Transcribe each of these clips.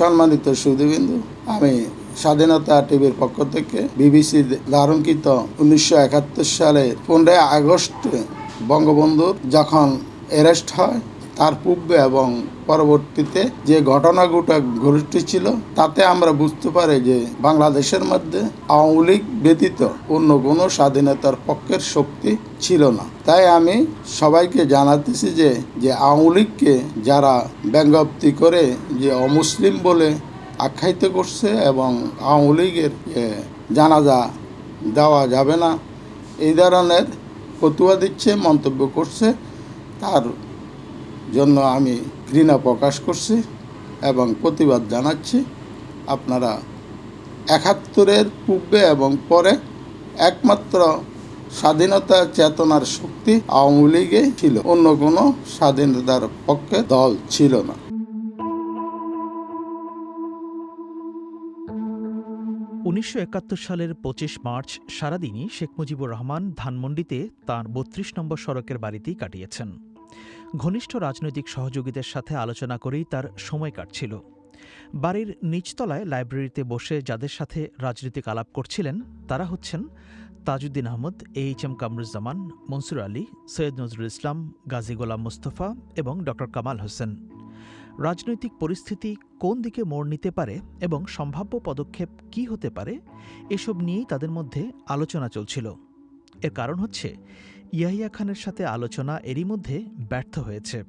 সম্মানিত সুদীবিন্দু আমি স্বাধীনতা টিভির পক্ষ থেকে বিবিসি ধারণকৃত উনিশশো একাত্তর সালে পনেরোই আগস্ট বঙ্গবন্ধুর যখন অ্যারেস্ট হয় তার পূর্বে এবং পরবর্তীতে যে ঘটনাগুলো ঘটেছিল তাতে আমরা বুঝতে পারি যে বাংলাদেশের মধ্যে আওয়ামী লীগ ব্যতীত অন্য কোনো স্বাধীনতার পক্ষের শক্তি ছিল না। তাই আমি সবাইকে জানাতেছি যে যে আওয়ামী লীগকে যারা ব্যঙ্গাপ্তি করে যে অমুসলিম বলে আখ্যায়িত করছে এবং আওয়ামী লীগের জানাজা দেওয়া যাবে না, এই ধরনের ফতুয়া দিচ্ছে, মন্তব্য করছে, তার জন্য আমি ঘৃণা প্রকাশ করছি এবং প্রতিবাদ জানাচ্ছি। আপনারা একাত্তরের পূর্বে এবং পরে একমাত্র স্বাধীনতা চেতনার শক্তি আওয়ামী লীগে ছিল, অন্য কোনো স্বাধীনতার পক্ষে দল ছিল না। উনিশশো একাত্তর সালের পঁচিশ মার্চ সারাদিনই শেখ মুজিবুর রহমান ধানমন্ডিতে তাঁর বত্রিশ নম্বর সড়কের বাড়িতেই কাটিয়েছেন। ঘনিষ্ঠ রাজনৈতিক সহযোগীদের সাথে আলোচনা করেই তার সময় কাটছিল। বাড়ির নিচতলায় লাইব্রেরিতে বসে যাদের সাথে রাজনৈতিক আলাপ করছিলেন, তারা হচ্ছেন তাজউদ্দিন আহমদ এইচ এম কামরুজ্জামান, মনসুর আলী, সৈয়দ নজরুল ইসলাম, গাজী গোলাম মুস্তফা এবং ড. কামাল হোসেন। রাজনৈতিক পরিস্থিতি কোন দিকে মোড় নিতে পারে এবং সম্ভাব্য পদক্ষেপ কী হতে পারে, এসব নিয়েই তাদের মধ্যে আলোচনা চলছিল। এর কারণ হচ্ছে ইয়াহিয়া খানের সাথে আলোচনা এরই মধ্যে ব্যর্থ হয়েছে।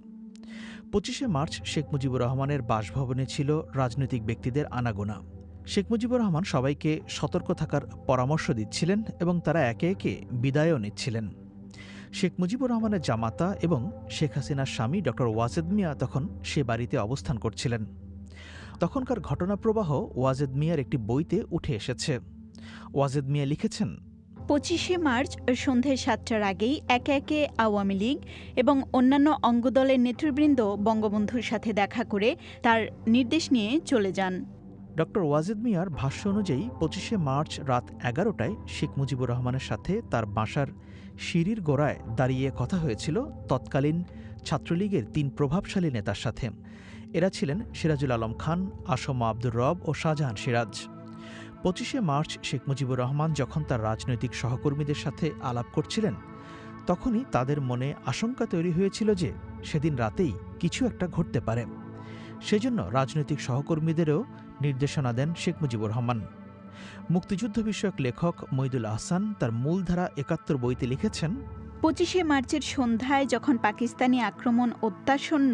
পঁচিশে মার্চ শেখ মুজিবুর রহমানের বাসভবনে ছিল রাজনৈতিক ব্যক্তিদের আনাগোনা। শেখ মুজিবুর রহমান সবাইকে সতর্ক থাকার পরামর্শ দিচ্ছিলেন এবং তারা একে একে বিদায়ও নিচ্ছিলেন। শেখ মুজিবুর রহমানের জামাতা এবং শেখ হাসিনার স্বামী ড. ওয়াজেদ মিয়া তখন সে বাড়িতে অবস্থান করছিলেন। তখনকার ঘটনাপ্রবাহ ওয়াজেদ মিয়ার একটি বইতে উঠে এসেছে। ওয়াজেদ মিয়া লিখেছেন পঁচিশে মার্চ, সন্ধ্যে সাতটার আগেই একে একে আওয়ামী লীগ এবং অন্যান্য অঙ্গদলের নেতৃবৃন্দ বঙ্গবন্ধুর সাথে দেখা করে তার নির্দেশ নিয়ে চলে যান। ডক্টর ওয়াজেদ মিয়ার ভাষ্য অনুযায়ী পঁচিশে মার্চ রাত এগারোটায় শেখ মুজিবুর রহমানের সাথে তার বাসার সিঁড়ির গোড়ায় দাঁড়িয়ে কথা হয়েছিল তৎকালীন ছাত্রলীগের তিন প্রভাবশালী নেতার সাথে। এরা ছিলেন সিরাজুল আলম খান, আসম আব্দুর রব ও শাহজাহান সিরাজ। পঁচিশে মার্চ শেখ মুজিবুর রহমান যখন তার রাজনৈতিক সহকর্মীদের সাথে আলাপ করছিলেন, তখনই তাদের মনে আশঙ্কা তৈরি হয়েছিল যে সেদিন রাতেই কিছু একটা ঘটতে পারে। সেজন্য রাজনৈতিক সহকর্মীদেরও নির্দেশনা দেন শেখ মুজিবুর রহমান। মুক্তিযুদ্ধ বিষয়ক লেখক মইদুল আহসান তার মূলধারা একাত্তর বইতে লিখেছেন পঁচিশে মার্চের সন্ধ্যায় যখন পাকিস্তানি আক্রমণ অত্যাসন্ন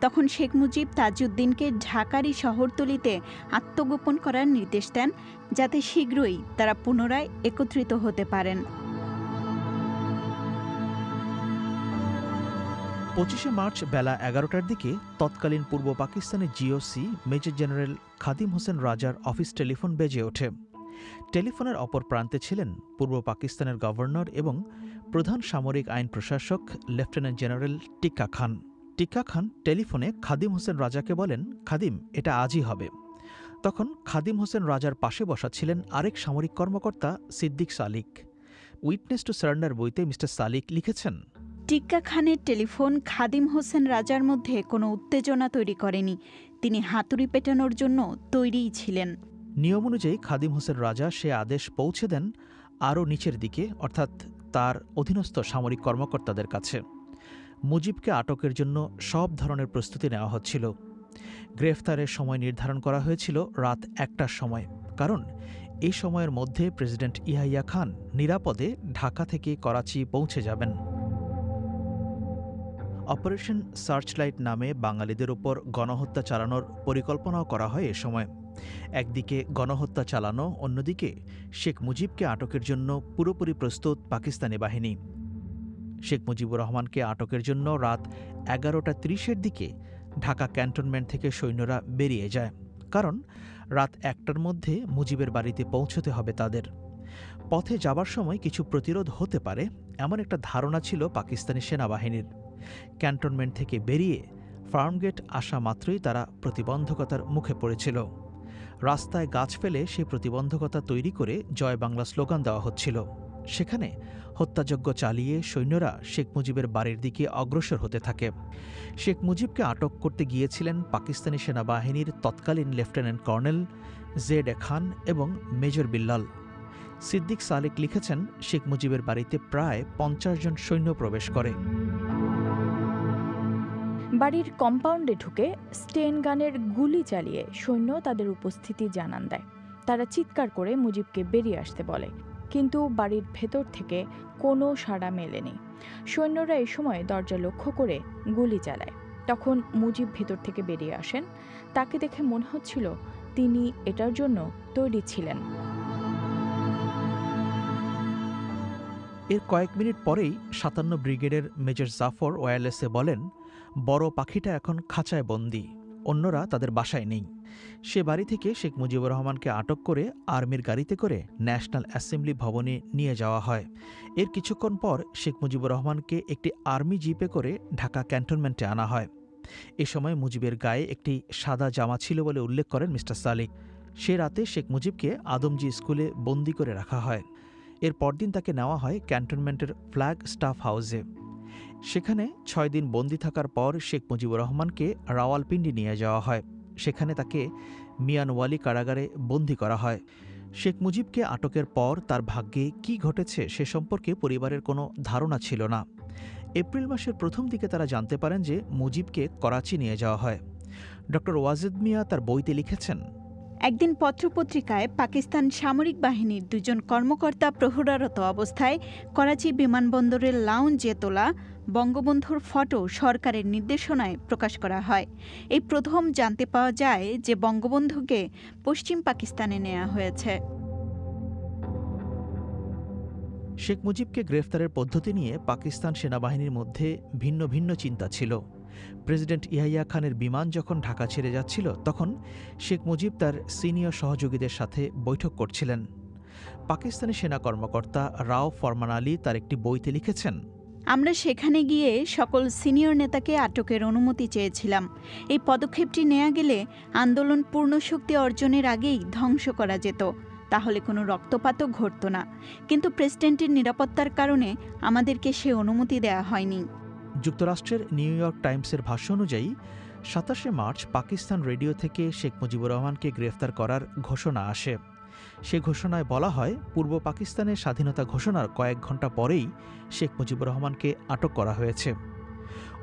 তখন শেখ মুজিব তাজউদ্দিনকে ঢাকারই শহরতলিতে আত্মগোপন করার নির্দেশ দেন, যাতে শীঘ্রই তারা পুনরায় একত্রিত হতে পারেন। পঁচিশে মার্চ বেলা এগারোটার দিকে তৎকালীন পূর্ব পাকিস্তানের GOC major general Khadim Hossain রাজার অফিস টেলিফোন বেজে ওঠে। টেলিফোনের অপর প্রান্তে ছিলেন পূর্ব পাকিস্তানের গভর্নর এবং প্রধান সামরিক আইন প্রশাসক লেফটেন্যান্ট জেনারেল টিক্কা খান। টিক্কা খান টেলিফোনে খাদিম হোসেন রাজাকে বলেন খাদিম এটা আজই হবে। তখন খাদিম হোসেন রাজার পাশে বসা ছিলেন আরেক সামরিক কর্মকর্তা Siddiq Salik. Witness to surrender বইতে মিস্টার সালিক লিখেছেন টিক্কা খানের টেলিফোন খাদিম হোসেন রাজার মধ্যে কোনো উত্তেজনা তৈরি করেনি। তিনি হাতুড়ি পেটানোর জন্য তৈরিই ছিলেন। নিয়ম অনুযায়ী খাদিম হোসেন রাজা সে আদেশ পৌঁছে দেন আরও নিচের দিকে অর্থাৎ তার অধীনস্থ সামরিক কর্মকর্তাদের কাছে। মুজিবকে আটকের জন্য সব ধরনের প্রস্তুতি নেওয়া হচ্ছিল। গ্রেফতারের সময় নির্ধারণ করা হয়েছিল রাত একটার সময়। কারণ এই সময়ের মধ্যে প্রেসিডেন্ট ইয়াহিয়া খান নিরাপদে ঢাকা থেকে করাচি পৌঁছে যাবেন। অপারেশন সার্চলাইট নামে বাঙালিদের ওপর গণহত্যা চালানোর পরিকল্পনাও করা হয় এ সময়। একদিকে গণহত্যা চালানো, অন্যদিকে শেখ মুজিবকে আটকের জন্য পুরোপুরি প্রস্তুত পাকিস্তানি বাহিনী। শেখ মুজিবুর রহমানকে আটকের জন্য রাত এগারোটা ত্রিশের দিকে ঢাকা ক্যান্টনমেন্ট থেকে সৈন্যরা বেরিয়ে যায়। কারণ রাত একটার মধ্যে মুজিবের বাড়িতে পৌঁছতে হবে তাদের। পথে যাবার সময় কিছু প্রতিরোধ হতে পারে, এমন একটা ধারণা ছিল পাকিস্তানি সেনাবাহিনীর। ক্যান্টনমেন্ট থেকে বেরিয়ে ফার্মগেট আসা মাত্রই তারা প্রতিবন্ধকতার মুখে পড়েছিল। রাস্তায় গাছ ফেলে সেই প্রতিবন্ধকতা তৈরি করে জয় বাংলা স্লোগান দেওয়া হচ্ছিল। সেখানে হত্যাযজ্ঞ চালিয়ে সৈন্যরা শেখ মুজিবের বাড়ির দিকে অগ্রসর হতে থাকে। শেখ মুজিবকে আটক করতে গিয়েছিলেন পাকিস্তানি সেনাবাহিনীর তৎকালীন lieutenant colonel Z A Khan এবং মেজর বিল্লাল। সিদ্দিক সালেক লিখেছেন, শেখ মুজিবের বাড়িতে প্রায় পঞ্চাশ জন সৈন্য প্রবেশ করে। বাড়ির কম্পাউন্ডে ঢুকে স্টেন গানের গুলি চালিয়ে সৈন্য তাদের উপস্থিতি জানান দেয়। তারা চিৎকার করে মুজিবকে বেরিয়ে আসতে বলে, কিন্তু বাড়ির ভেতর থেকে কোনো সাড়া মেলেনি। সৈন্যরা এই সময় দরজা লক্ষ্য করে গুলি চালায়। তখন মুজিব ভেতর থেকে বেরিয়ে আসেন। তাকে দেখে মনে হচ্ছিল তিনি এটার জন্য তৈরি ছিলেন। এর কয়েক মিনিট পরেই সাতান্ন ব্রিগেডের মেজর জাফর ওয়্যারলেসে বলেন বড় পাখিটা এখন খাঁচায় বন্দি, অন্যরা তাদের বাসায় নেই। সে বাড়ি থেকে শেখ মুজিবুর রহমানকে আটক করে আর্মির গাড়িতে করে ন্যাশনাল অ্যাসেম্বলি ভবনে নিয়ে যাওয়া হয়। এর কিছুক্ষণ পর শেখ মুজিবুর রহমানকে একটি আর্মি জিপে করে ঢাকা ক্যান্টনমেন্টে আনা হয়। এ সময় মুজিবের গায়ে একটি সাদা জামা ছিল বলে উল্লেখ করেন মিস্টার সালিক সে রাতে শেখ মুজিবকে আদমজি স্কুলে বন্দি করে রাখা হয়। এর পরদিন তাকে নেওয়া হয় ক্যান্টনমেন্টের ফ্ল্যাগ স্টাফ হাউসে। সেখানে ছয় দিন বন্দি থাকার পর শেখ মুজিবুর রহমানকে রাওয়ালপিন্ডি নিয়ে যাওয়া হয়। সেখানে তাকে মিয়ানওয়ালি কারাগারে বন্দি করা হয়। শেখ মুজিবকে আটকের পর তার ভাগ্যে কি ঘটেছে সে সম্পর্কে পরিবারের কোনো ধারণা ছিল না। এপ্রিল মাসের প্রথম দিকে তারা জানতে পারেন যে মুজিবকে করাচি নিয়ে যাওয়া হয়। ডক্টর ওয়াজেদ মিয়া তার বইতে লিখেছেন, একদিন পত্রপত্রিকায় পাকিস্তান সামরিক বাহিনীর দুজন কর্মকর্তা প্রহরারত অবস্থায় করাচি বিমানবন্দরের লাউঞ্জে তোলা বঙ্গবন্ধুর ফটো সরকারের নির্দেশনায় প্রকাশ করা হয়। এই প্রথম জানতে পাওয়া যায় যে বঙ্গবন্ধুকে পশ্চিম পাকিস্তানে নেওয়া হয়েছে। শেখ মুজিবকে গ্রেফতারের পদ্ধতি নিয়ে পাকিস্তান সেনাবাহিনীর মধ্যে ভিন্ন ভিন্ন চিন্তা ছিল। প্রেসিডেন্ট ইয়াহিয়া খানের বিমান যখন ঢাকা ছেড়ে যাচ্ছিল, তখন শেখ মুজিব তার সিনিয়র সহযোগীদের সাথে বৈঠক করছিলেন। পাকিস্তানি সেনা কর্মকর্তা রাও ফরমান আলী তার একটি বইতে লিখেছেন আমরা সেখানে গিয়ে সকল সিনিয়র নেতাকে আটকের অনুমতি চেয়েছিলাম। এই পদক্ষেপটি নেওয়া গেলে আন্দোলন পূর্ণ শক্তি অর্জনের আগেই ধ্বংস করা যেত। তাহলে কোনো রক্তপাতও ঘটত না। কিন্তু প্রেসিডেন্টের নিরাপত্তার কারণে আমাদেরকে সে অনুমতি দেওয়া হয়নি। যুক্তরাষ্ট্রের নিউ ইয়র্ক টাইমসের ভাষ্য অনুযায়ী, সাতাশে মার্চ পাকিস্তান রেডিও থেকে শেখ মুজিবুর রহমানকে গ্রেফতার করার ঘোষণা আসে। সে ঘোষণায় বলা হয়, পূর্ব পাকিস্তানের স্বাধীনতা ঘোষণার কয়েক ঘণ্টা পরেই শেখ মুজিবুর রহমানকে আটক করা হয়েছে।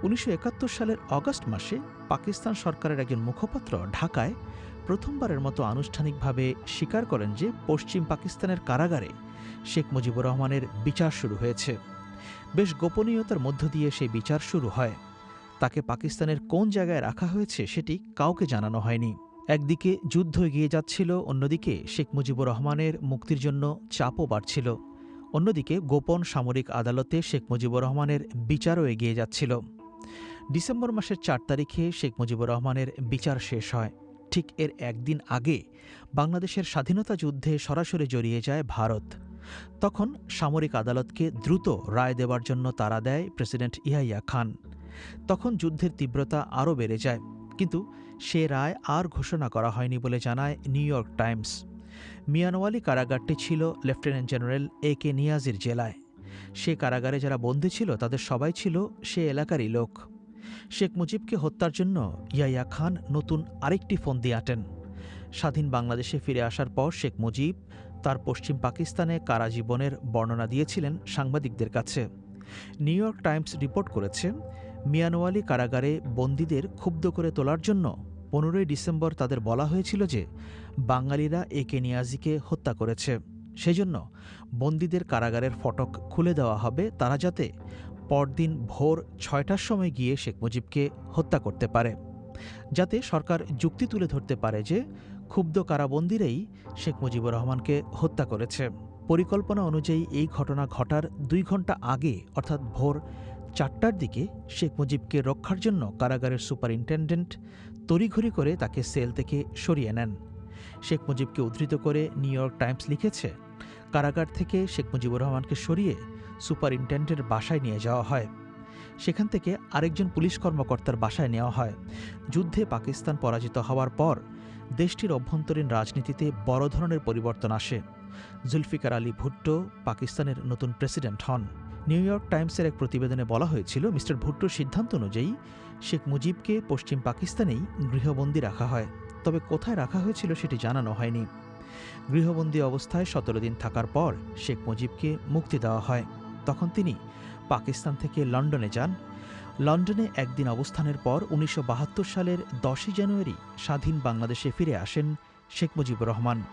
উনিশশো একাত্তর সালের অগস্ট মাসে পাকিস্তান সরকারের একজন মুখপাত্র ঢাকায় প্রথমবারের মতো আনুষ্ঠানিকভাবে স্বীকার করেন যে পশ্চিম পাকিস্তানের কারাগারে শেখ মুজিবুর রহমানের বিচার শুরু হয়েছে। বেশ গোপনীয়তার মধ্য দিয়ে সেই বিচার শুরু হয়। তাকে পাকিস্তানের কোন জায়গায় রাখা হয়েছে সেটি কাউকে জানানো হয়নি। একদিকে যুদ্ধ এগিয়ে যাচ্ছিল, অন্যদিকে শেখ মুজিবুর রহমানের মুক্তির জন্য চাপও বাড়ছিল। অন্যদিকে গোপন সামরিক আদালতে শেখ মুজিবুর রহমানের বিচারও এগিয়ে যাচ্ছিল। ডিসেম্বর মাসের চার তারিখে শেখ মুজিবুর রহমানের বিচার শেষ হয়। ঠিক এর একদিন আগে বাংলাদেশের স্বাধীনতা যুদ্ধে সরাসরি জড়িয়ে যায় ভারত। তখন সামরিক আদালতকে দ্রুত রায় দেওয়ার জন্য তারা দেয় প্রেসিডেন্ট ইয়াহিয়া খান। তখন যুদ্ধের তীব্রতা আরও বেড়ে যায়। কিন্তু সে রায় আর ঘোষণা করা হয়নি বলে জানায় নিউ ইয়র্ক টাইমস। মিয়ানওয়ালি কারাগারটি ছিল লেফটেন্যান্ট জেনারেল এ কে নিয়াজির জেলায়। সে কারাগারে যারা বন্দী ছিল, তাদের সবাই ছিল সে এলাকারই লোক। শেখ মুজিবকে হত্যার জন্য ইয়াইয়া খান নতুন আরেকটি ফন্দি আঁটেন। স্বাধীন বাংলাদেশে ফিরে আসার পর শেখ মুজিব তার পশ্চিম পাকিস্তানে কারাজীবনের বর্ণনা দিয়েছিলেন সাংবাদিকদের কাছে। নিউ ইয়র্ক টাইমস রিপোর্ট করেছে, মিয়ানওয়ালি কারাগারে বন্দীদের ক্ষুব্ধ করে তোলার জন্য পনেরোই ডিসেম্বর তাদের বলা হয়েছিল যে বাঙালিরা এ কে নিয়াজিকে হত্যা করেছে। সেজন্য বন্দীদের কারাগারের ফটক খুলে দেওয়া হবে তারা যাতে পরদিন ভোর ছয়টার সময় গিয়ে শেখ মুজিবকে হত্যা করতে পারে। যাতে সরকার যুক্তি তুলে ধরতে পারে যে ক্ষুব্ধ কারাবন্দিরাই শেখ মুজিবুর রহমানকে হত্যা করেছে। পরিকল্পনা অনুযায়ী এই ঘটনা ঘটার দুই ঘণ্টা আগে, অর্থাৎ ভোর চারটার দিকে, শেখ মুজিবকে রক্ষার জন্য কারাগারের সুপারিনটেন্ডেন্ট তড়িঘড়ি করে তাকে সেল থেকে সরিয়ে নেন। শেখ মুজিবকে উদ্ধৃত করে নিউ ইয়র্ক টাইমস লিখেছে, কারাগার থেকে শেখ মুজিবুর রহমানকে সরিয়ে সুপারিনটেন্ডেন্টের বাসায় নিয়ে যাওয়া হয়। সেখান থেকে আরেকজন পুলিশ কর্মকর্তার বাসায় নেওয়া হয়। যুদ্ধে পাকিস্তান পরাজিত হওয়ার পর দেশটির অভ্যন্তরীণ রাজনীতিতে বড় ধরনের পরিবর্তন আসে। জুলফিকার আলী ভুট্টো পাকিস্তানের নতুন প্রেসিডেন্ট হন। নিউ ইয়র্ক টাইমসের এক প্রতিবেদনে বলা হয়েছিল, মিস্টার ভুট্টোর সিদ্ধান্ত অনুযায়ী শেখ মুজিবকে পশ্চিম পাকিস্তানেই গৃহবন্দী রাখা হয়। তবে কোথায় রাখা হয়েছিল সেটি জানানো হয়নি। গৃহবন্দী অবস্থায় সতেরো দিন থাকার পর শেখ মুজিবকে মুক্তি দেওয়া হয়। তখন তিনি পাকিস্তান থেকে লন্ডনে যান। লন্ডনে একদিন অবস্থানের পর উনিশশো বাহাত্তর সালের দশই জানুয়ারি স্বাধীন বাংলাদেশে ফিরে আসেন শেখ মুজিবুর রহমান।